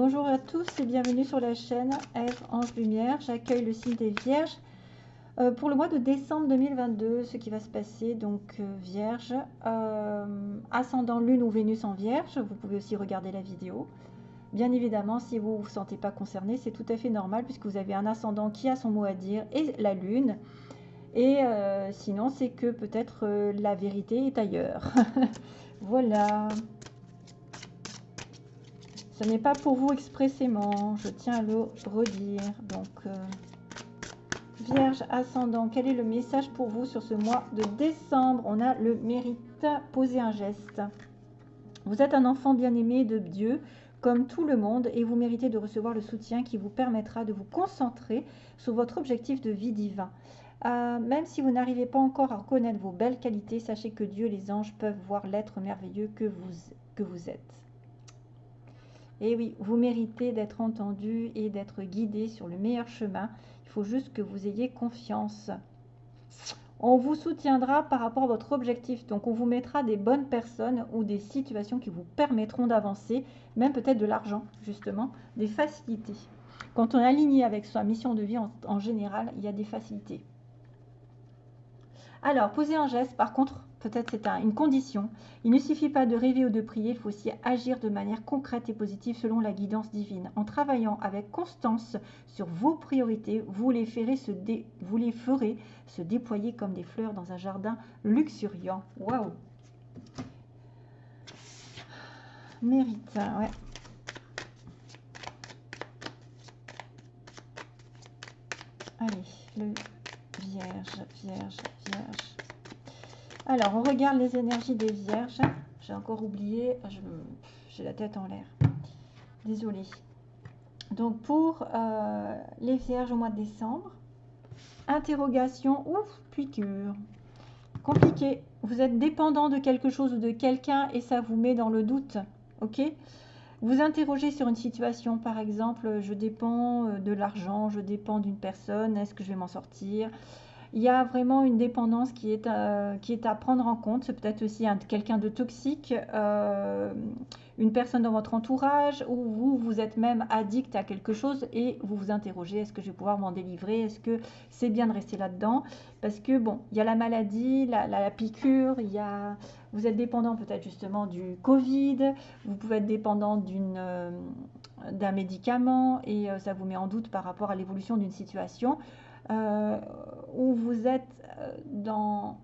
Bonjour à tous et bienvenue sur la chaîne Ève Ange Lumière. J'accueille le signe des Vierges euh, pour le mois de décembre 2022. Ce qui va se passer, donc euh, Vierge, euh, ascendant Lune ou Vénus en Vierge. Vous pouvez aussi regarder la vidéo. Bien évidemment, si vous ne vous sentez pas concerné, c'est tout à fait normal puisque vous avez un ascendant qui a son mot à dire et la Lune. Et sinon, c'est que peut-être la vérité est ailleurs. voilà. Ce n'est pas pour vous expressément, je tiens à le redire. Donc, euh, Vierge ascendant, quel est le message pour vous sur ce mois de décembre? On a le mérite, poser un geste. Vous êtes un enfant bien-aimé de Dieu, comme tout le monde, et vous méritez de recevoir le soutien qui vous permettra de vous concentrer sur votre objectif de vie divin. Euh, même si vous n'arrivez pas encore à reconnaître vos belles qualités, sachez que Dieu et les anges peuvent voir l'être merveilleux que vous, que vous êtes. Et oui, vous méritez d'être entendu et d'être guidé sur le meilleur chemin. Il faut juste que vous ayez confiance. On vous soutiendra par rapport à votre objectif. Donc, on vous mettra des bonnes personnes ou des situations qui vous permettront d'avancer, même peut-être de l'argent, justement, des facilités. Quand on est aligné avec sa mission de vie en, général, il y a des facilités. Alors, poser un geste, par contre, peut-être c'est une condition. Il ne suffit pas de rêver ou de prier, il faut aussi agir de manière concrète et positive selon la guidance divine. En travaillant avec constance sur vos priorités, vous les ferez se, vous les ferez se déployer comme des fleurs dans un jardin luxuriant. Waouh Mérite, ouais. Allez, le vierge, vierge, vierge. Alors, on regarde les énergies des vierges. J'ai encore oublié, j'ai la tête en l'air. Désolée. Donc, pour euh, les vierges au mois de décembre, interrogation, ouf, piqûre. Compliqué. Vous êtes dépendant de quelque chose ou de quelqu'un et ça vous met dans le doute. Ok? Vous interrogez sur une situation, par exemple, je dépends euh, de l'argent, je dépends d'une personne, est-ce que je vais m'en sortir? Il y a vraiment une dépendance qui est, à, qui est à prendre en compte. C'est peut-être aussi quelqu'un de toxique, euh, une personne dans votre entourage, ou vous, vous êtes même addict à quelque chose et vous vous interrogez, est-ce que je vais pouvoir m'en délivrer? Est-ce que c'est bien de rester là-dedans? Parce que, bon, il y a la maladie, la, piqûre, il y a, vous êtes dépendant peut-être justement du Covid, vous pouvez être dépendant d'une... Euh, d'un médicament et euh, ça vous met en doute par rapport à l'évolution d'une situation. Euh, où vous êtes euh, dans,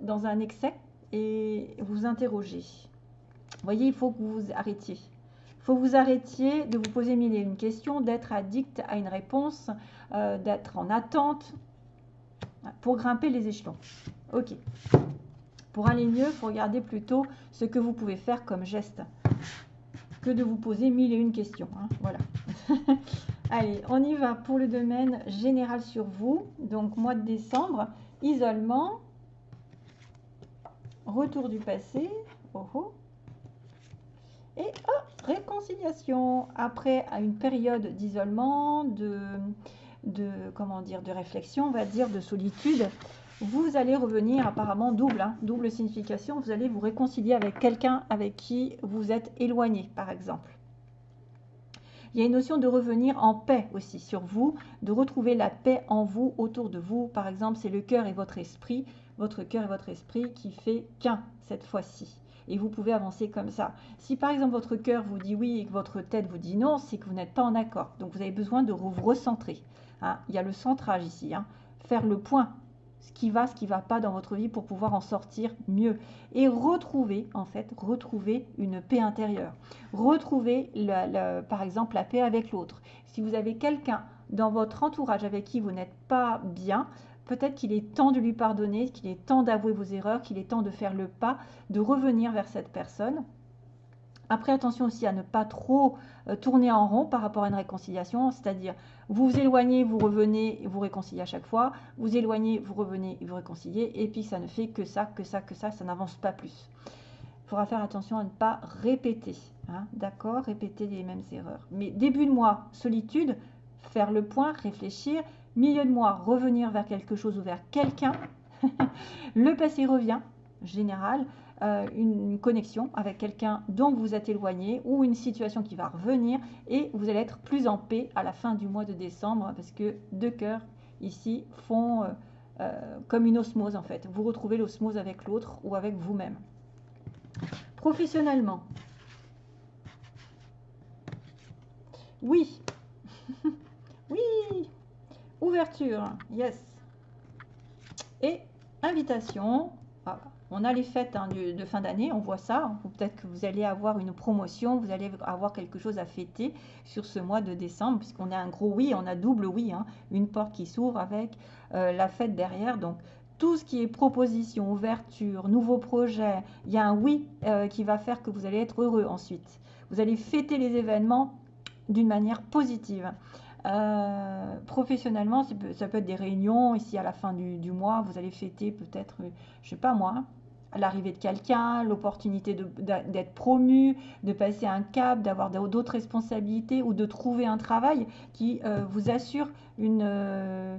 dans un excès et vous interrogez. Vous voyez, il faut que vous arrêtiez. Il faut que vous arrêtiez de vous poser mille et une questions, d'être addict à une réponse, euh, d'être en attente pour grimper les échelons. Ok. Pour aller mieux, il faut regarder plutôt ce que vous pouvez faire comme geste que de vous poser mille et une questions. Hein. Voilà. Allez, on y va pour le domaine général sur vous. Donc, mois de décembre, isolement, retour du passé, oh, oh. et oh, réconciliation. Après une période d'isolement, de, comment dire, de réflexion, on va dire, de solitude, vous allez revenir apparemment double, hein, double signification. Vous allez vous réconcilier avec quelqu'un avec qui vous êtes éloigné, par exemple. Il y a une notion de revenir en paix aussi sur vous, de retrouver la paix en vous, autour de vous. Par exemple, c'est le cœur et votre esprit, votre cœur et votre esprit qui fait qu'un cette fois-ci. Et vous pouvez avancer comme ça. Si par exemple votre cœur vous dit oui et que votre tête vous dit non, c'est que vous n'êtes pas en accord. Donc vous avez besoin de vous recentrer. Hein. Il y a le centrage ici. Hein. Faire le point ce qui va, ce qui ne va pas dans votre vie pour pouvoir en sortir mieux. Et retrouver, en fait, retrouver une paix intérieure. Retrouver, par exemple, la paix avec l'autre. Si vous avez quelqu'un dans votre entourage avec qui vous n'êtes pas bien, peut-être qu'il est temps de lui pardonner, qu'il est temps d'avouer vos erreurs, qu'il est temps de faire le pas, de revenir vers cette personne après, attention aussi à ne pas trop euh, tourner en rond par rapport à une réconciliation, c'est-à-dire vous vous éloignez, vous revenez, vous réconciliez à chaque fois, vous éloignez, vous revenez, vous réconciliez, et puis ça ne fait que ça, que ça, que ça, ça n'avance pas plus. Il faudra faire attention à ne pas répéter, hein, d'accord Répéter les mêmes erreurs. Mais début de mois, solitude, faire le point, réfléchir, milieu de mois, revenir vers quelque chose ou vers quelqu'un, le passé revient, général, euh, une connexion avec quelqu'un dont vous êtes éloigné ou une situation qui va revenir et vous allez être plus en paix à la fin du mois de décembre parce que deux cœurs ici font comme une osmose en fait. Vous retrouvez l'osmose avec l'autre ou avec vous-même. Professionnellement, oui, oui, ouverture, yes. Et invitation, ah, on a les fêtes hein, de, fin d'année, on voit ça. Peut-être que vous allez avoir une promotion, vous allez avoir quelque chose à fêter sur ce mois de décembre, puisqu'on a un gros oui, on a double oui, hein. une porte qui s'ouvre avec euh, la fête derrière. Donc tout ce qui est proposition, ouverture, nouveau projet, il y a un oui euh, qui va faire que vous allez être heureux ensuite. Vous allez fêter les événements d'une manière positive. Euh, professionnellement, ça peut, être des réunions. Ici, à la fin du, mois, vous allez fêter peut-être, je sais pas moi, l'arrivée de quelqu'un, l'opportunité d'être promu, de passer un cap, d'avoir d'autres responsabilités ou de trouver un travail qui euh, vous assure une,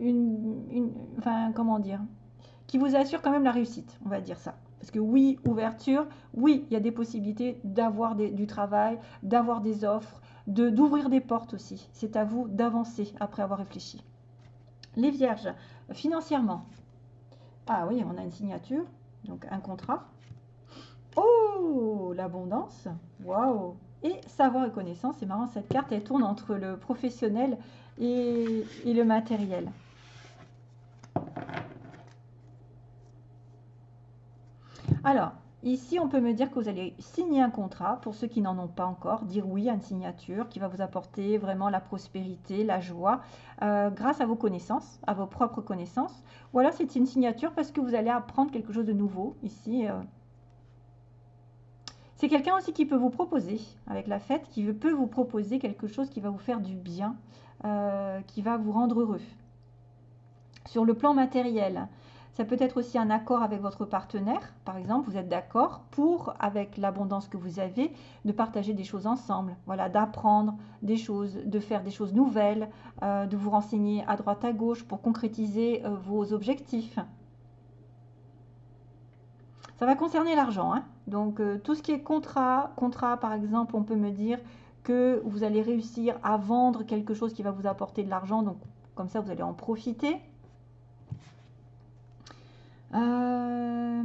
une, enfin, comment dire, qui vous assure quand même la réussite, on va dire ça. Parce que oui, ouverture, oui, il y a des possibilités d'avoir du travail, d'avoir des offres, de d'ouvrir des portes aussi. C'est à vous d'avancer après avoir réfléchi. Les vierges, financièrement. Ah oui, on a une signature, donc un contrat. Oh, l'abondance. Waouh. Et savoir et connaissance, c'est marrant, cette carte, elle tourne entre le professionnel et le matériel. Alors, ici, on peut me dire que vous allez signer un contrat, pour ceux qui n'en ont pas encore, dire oui à une signature qui va vous apporter vraiment la prospérité, la joie, euh, grâce à vos connaissances, à vos propres connaissances. Ou alors, c'est une signature parce que vous allez apprendre quelque chose de nouveau ici. Euh. C'est quelqu'un aussi qui peut vous proposer, avec la fête, qui peut vous proposer quelque chose qui va vous faire du bien, euh, qui va vous rendre heureux. Sur le plan matériel, ça peut être aussi un accord avec votre partenaire. Par exemple, vous êtes d'accord pour, avec l'abondance que vous avez, de partager des choses ensemble. Voilà, d'apprendre des choses, de faire des choses nouvelles, euh, de vous renseigner à droite à gauche pour concrétiser euh, vos objectifs. Ça va concerner l'argent. Hein. Donc, euh, tout ce qui est contrat, contrat par exemple, on peut me dire que vous allez réussir à vendre quelque chose qui va vous apporter de l'argent. Donc, comme ça, vous allez en profiter. Euh,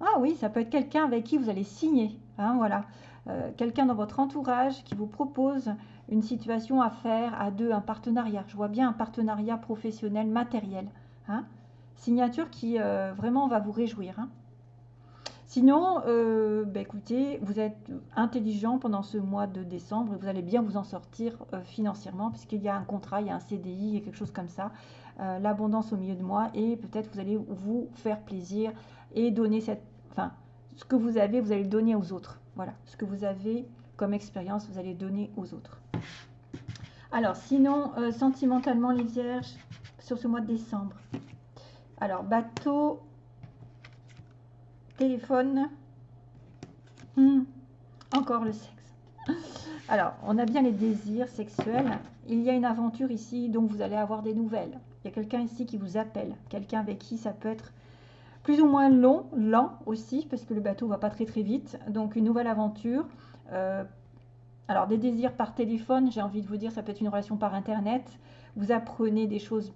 ah oui, ça peut être quelqu'un avec qui vous allez signer. Hein, voilà. Euh, quelqu'un dans votre entourage qui vous propose une situation à faire à deux, un partenariat. Je vois bien un partenariat professionnel, matériel. Hein. Signature qui euh, vraiment va vous réjouir. Hein. Sinon, bah, écoutez, vous êtes intelligent pendant ce mois de décembre et vous allez bien vous en sortir financièrement puisqu'il y a un contrat, il y a un CDI, il y a quelque chose comme ça. Euh, l'abondance au milieu de moi et peut-être vous allez vous faire plaisir et donner cette, enfin, ce que vous avez, vous allez le donner aux autres. Voilà, ce que vous avez comme expérience, vous allez donner aux autres. Alors, sinon, euh, sentimentalement, les vierges, sur ce mois de décembre. Alors, bateau, téléphone, hmm, encore le sexe. Alors, on a bien les désirs sexuels. Il y a une aventure ici, donc vous allez avoir des nouvelles. Il y a quelqu'un ici qui vous appelle, quelqu'un avec qui ça peut être plus ou moins long, lent aussi, parce que le bateau va pas très très vite. Donc une nouvelle aventure. Euh, alors des désirs par téléphone, j'ai envie de vous dire, ça peut être une relation par internet. Vous apprenez des choses,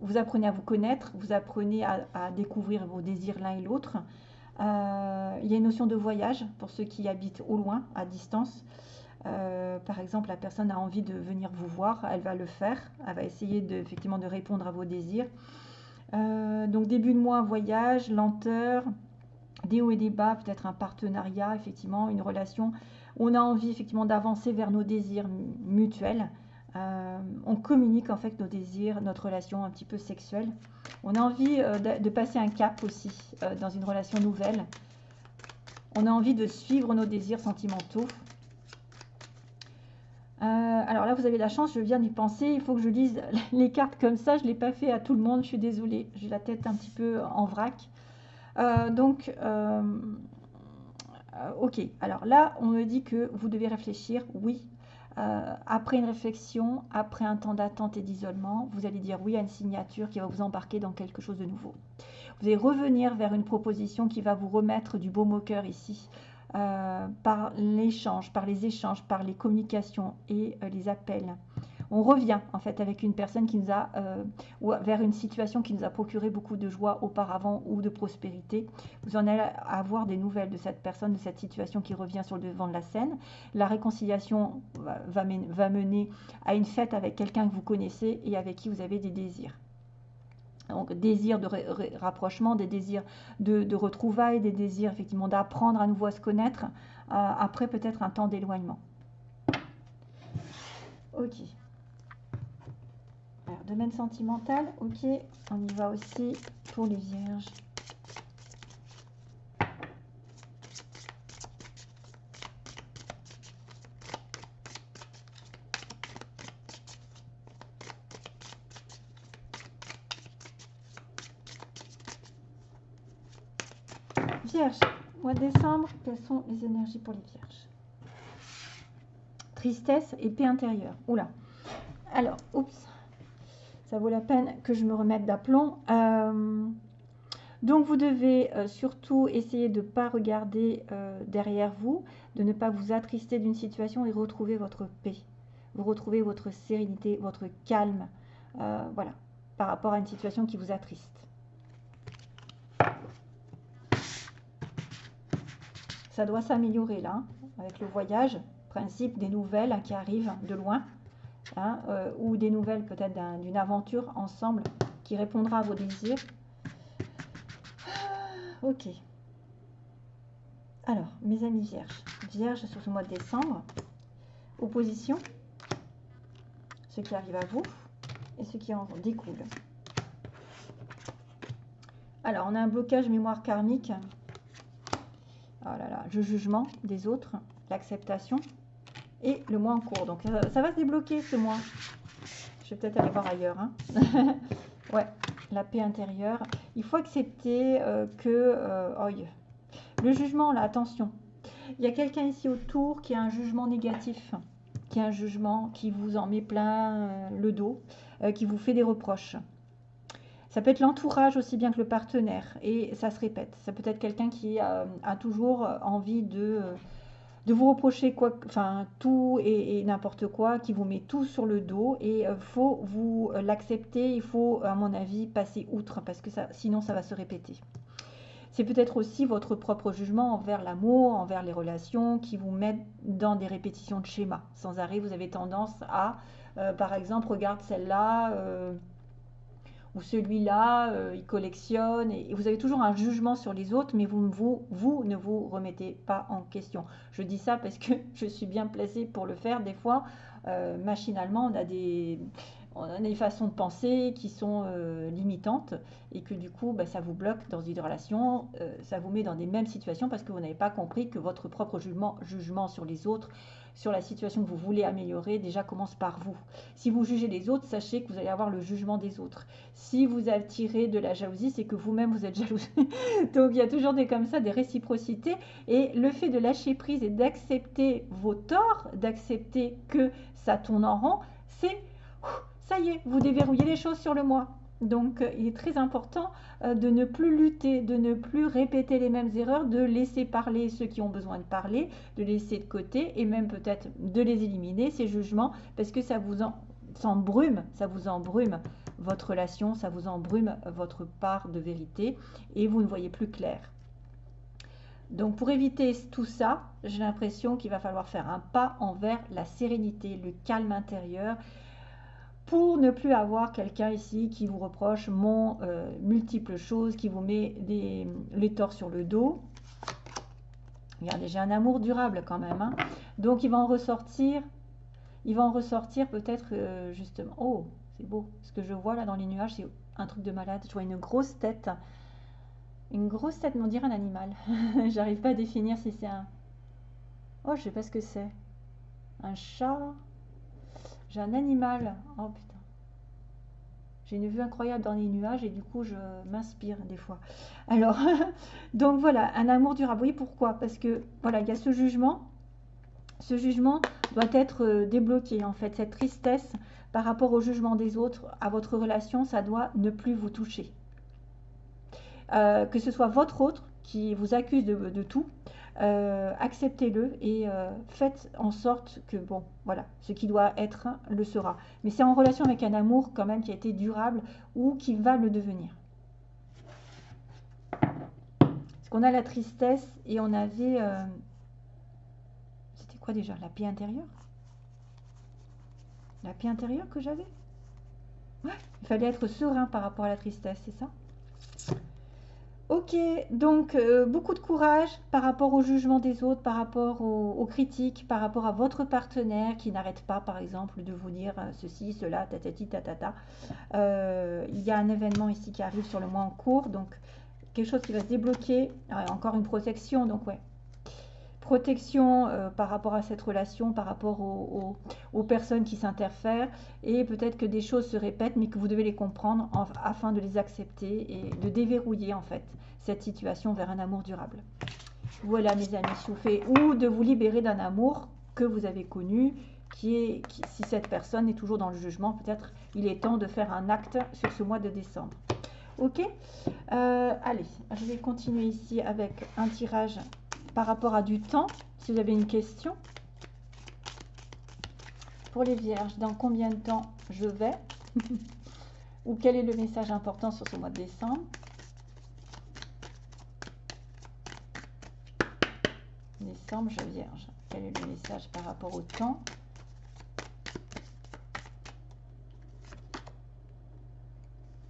vous apprenez à vous connaître, vous apprenez à, découvrir vos désirs l'un et l'autre. Euh, il y a une notion de voyage pour ceux qui habitent au loin, à distance. Euh, par exemple, la personne a envie de venir vous voir, elle va le faire, elle va essayer de, effectivement de répondre à vos désirs. Euh, donc début de mois, voyage, lenteur, des hauts et des bas, peut-être un partenariat, effectivement, une relation. On a envie effectivement d'avancer vers nos désirs mutuels. Euh, on communique en fait nos désirs, notre relation un petit peu sexuelle. On a envie de, passer un cap aussi dans une relation nouvelle. On a envie de suivre nos désirs sentimentaux. Euh, alors là, vous avez la chance, je viens d'y penser. Il faut que je lise les cartes comme ça. Je ne l'ai pas fait à tout le monde. Je suis désolée. J'ai la tête un petit peu en vrac. Euh, donc, euh, ok. Alors là, on me dit que vous devez réfléchir. Oui. après une réflexion, après un temps d'attente et d'isolement, vous allez dire oui à une signature qui va vous embarquer dans quelque chose de nouveau. Vous allez revenir vers une proposition qui va vous remettre du beau au cœur ici, euh, par l'échange, par les échanges, par les communications et euh, les appels on revient en fait avec une personne qui nous a, euh, ou vers une situation qui nous a procuré beaucoup de joie auparavant ou de prospérité. Vous en allez avoir des nouvelles de cette personne, de cette situation qui revient sur le devant de la scène. La réconciliation va, mener à une fête avec quelqu'un que vous connaissez et avec qui vous avez des désirs. Donc, désir de rapprochement, des désirs de, retrouvailles, des désirs effectivement d'apprendre à nouveau à se connaître, euh, après peut-être un temps d'éloignement. Ok domaine sentimental, ok, on y va aussi pour les vierges. Vierge, mois de décembre, quelles sont les énergies pour les vierges? Tristesse et paix intérieure. Oula. Alors, oups ça vaut la peine que je me remette d'aplomb. Euh, donc vous devez euh, surtout essayer de ne pas regarder euh, derrière vous, de ne pas vous attrister d'une situation et retrouver votre paix. Vous retrouvez votre sérénité, votre calme, voilà, par rapport à une situation qui vous attriste. Ça doit s'améliorer là, avec le voyage, principe des nouvelles qui arrivent de loin. Hein, euh, ou des nouvelles peut-être d'une aventure ensemble qui répondra à vos désirs. Ah, ok. Alors, mes amis vierges. Vierges sur ce mois de décembre. Opposition. Ce qui arrive à vous et ce qui en découle. Alors, on a un blocage mémoire karmique. Oh le jugement des autres, l'acceptation et le mois en cours. Donc ça, va se débloquer ce mois. Je vais peut-être aller voir ailleurs. Hein. ouais, la paix intérieure. Il faut accepter euh, que... Euh, le jugement, là, attention. Il y a quelqu'un ici autour qui a un jugement négatif, qui a un jugement qui vous en met plein euh, le dos, qui vous fait des reproches. Ça peut être l'entourage aussi bien que le partenaire. Et ça se répète. Ça peut être quelqu'un qui a toujours envie de de vous reprocher quoi, enfin tout et, n'importe quoi, qui vous met tout sur le dos et euh, faut vous euh, l'accepter, il faut à mon avis passer outre parce que sinon ça va se répéter. C'est peut-être aussi votre propre jugement envers l'amour, envers les relations qui vous mettent dans des répétitions de schémas. Sans arrêt, vous avez tendance à, euh, par exemple, regarde celle-là, ou celui-là, euh, il collectionne, et, vous avez toujours un jugement sur les autres, mais vous, ne vous remettez pas en question. Je dis ça parce que je suis bien placée pour le faire. Des fois, euh, machinalement, on a des, on a des façons de penser qui sont euh, limitantes et que du coup, bah, ça vous bloque dans une relation, ça vous met dans des mêmes situations parce que vous n'avez pas compris que votre propre jugement, jugement sur les autres sur la situation que vous voulez améliorer déjà commence par vous. Si vous jugez les autres, sachez que vous allez avoir le jugement des autres. Si vous attirez de la jalousie, c'est que vous-même vous êtes jaloux. Donc il y a toujours des comme ça, des réciprocités. Et le fait de lâcher prise et d'accepter vos torts, d'accepter que ça tourne en rond, c'est ça y est, vous déverrouillez les choses sur le moi. Donc, euh, il est très important euh, de ne plus lutter, de ne plus répéter les mêmes erreurs, de laisser parler ceux qui ont besoin de parler, de laisser de côté et même peut-être de les éliminer, ces jugements, parce que ça vous embrume, ça vous embrume votre relation, ça vous embrume votre part de vérité et vous ne voyez plus clair. Donc pour éviter tout ça, j'ai l'impression qu'il va falloir faire un pas envers la sérénité, le calme intérieur pour ne plus avoir quelqu'un ici qui vous reproche mon euh, multiples choses, qui vous met des, les torts sur le dos. Regardez, j'ai un amour durable quand même. Hein. Donc, il va en ressortir, il va en ressortir peut-être euh, justement. Oh, c'est beau. Ce que je vois là dans les nuages, c'est un truc de malade. Je vois une grosse tête. Une grosse tête, on dirait un animal. J'arrive pas à définir si c'est un... Oh, je sais pas ce que c'est. Un chat j'ai un animal. Oh putain. J'ai une vue incroyable dans les nuages et du coup je m'inspire des fois. Alors, donc voilà, un amour durable. Oui, pourquoi? Parce que voilà, il y a ce jugement ce jugement doit être euh, débloqué en fait. Cette tristesse par rapport au jugement des autres, à votre relation, ça doit ne plus vous toucher. Euh, que ce soit votre autre qui vous accuse de, tout, euh, acceptez-le et faites en sorte que, bon, voilà, ce qui doit être le sera. Mais c'est en relation avec un amour quand même qui a été durable ou qui va le devenir. Parce qu'on a la tristesse et on avait quoi déjà La paix intérieure? La paix intérieure que j'avais? Ouais, il fallait être serein par rapport à la tristesse, c'est ça? Ok, donc euh, beaucoup de courage par rapport au jugement des autres, par rapport aux, critiques, par rapport à votre partenaire qui n'arrête pas, par exemple, de vous dire euh, ceci, cela, tatati, tatata. Euh, il y a un événement ici qui arrive sur le mois en cours, donc quelque chose qui va se débloquer. encore une protection, donc ouais, protection euh, par rapport à cette relation, par rapport aux, personnes qui s'interfèrent, et peut-être que des choses se répètent, mais que vous devez les comprendre afin de les accepter et de déverrouiller en fait cette situation vers un amour durable. Voilà mes amis soufflés, ou de vous libérer d'un amour que vous avez connu, qui est, si cette personne est toujours dans le jugement, peut-être il est temps de faire un acte sur ce mois de décembre. Ok? Euh, Allez, je vais continuer ici avec un tirage par rapport à du temps, si vous avez une question. Pour les vierges, dans combien de temps je vais Ou quel est le message important sur ce mois de décembre? Décembre, je vierge. Quel est le message par rapport au temps?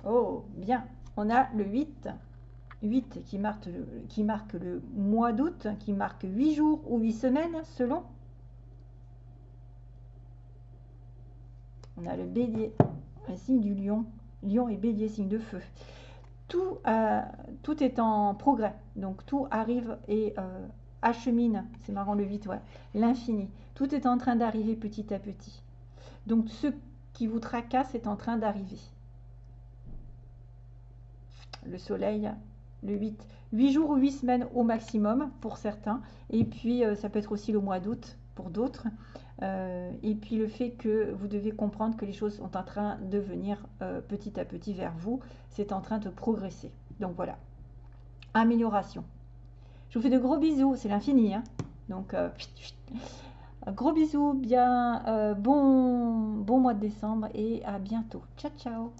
Oh, bien. On a le 8. 8 qui marque, qui marque le mois d'août, qui marque 8 jours ou 8 semaines selon. On a le bélier, un signe du lion. Lion et bélier, signe de feu. Tout, euh, est en progrès. Donc tout arrive et euh, achemine, c'est marrant le 8, ouais, l'infini. Tout est en train d'arriver petit à petit. Donc ce qui vous tracasse est en train d'arriver. Le soleil le 8. 8 jours ou 8 semaines au maximum pour certains. Et puis, euh, ça peut être aussi le mois d'août pour d'autres. Euh, et puis, le fait que vous devez comprendre que les choses sont en train de venir euh, petit à petit vers vous. C'est en train de progresser. Donc, voilà. Amélioration. Je vous fais de gros bisous. C'est l'infini. Hein Donc, gros bisous. Bien, bon, bon mois de décembre. Et à bientôt. Ciao, ciao.